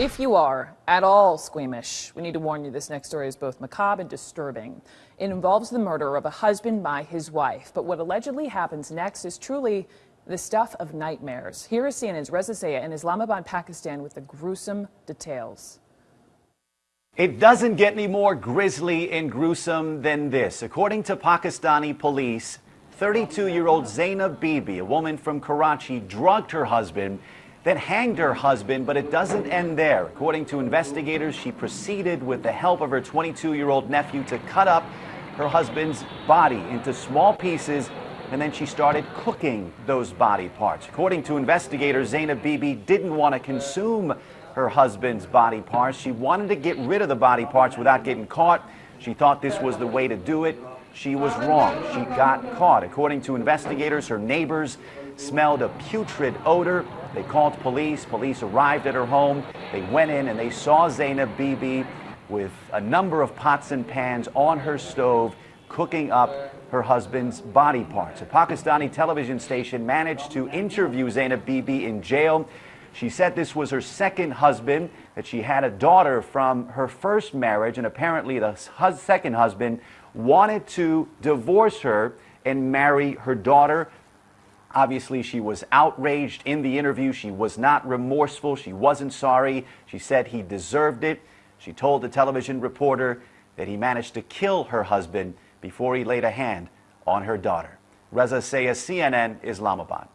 If you are at all squeamish, we need to warn you this next story is both macabre and disturbing. It involves the murder of a husband by his wife, but what allegedly happens next is truly the stuff of nightmares. Here is CNN's Reza Sayah in Islamabad, Pakistan with the gruesome details. It doesn't get any more grisly and gruesome than this. According to Pakistani police, 32-year-old Zainab Bibi, a woman from Karachi, drugged her husband then hanged her husband, but it doesn't end there. According to investigators, she proceeded with the help of her 22-year-old nephew to cut up her husband's body into small pieces and then she started cooking those body parts. According to investigators, Zainab Bibi didn't want to consume her husband's body parts. She wanted to get rid of the body parts without getting caught. She thought this was the way to do it. She was wrong. She got caught. According to investigators, her neighbors smelled a putrid odor. They called police. Police arrived at her home. They went in and they saw Zainab Bibi with a number of pots and pans on her stove cooking up her husband's body parts. A Pakistani television station managed to interview Zainab Bibi in jail. She said this was her second husband, that she had a daughter from her first marriage, and apparently the second husband wanted to divorce her and marry her daughter. Obviously, she was outraged in the interview. She was not remorseful. She wasn't sorry. She said he deserved it. She told the television reporter that he managed to kill her husband before he laid a hand on her daughter. Reza Sayah, CNN, Islamabad.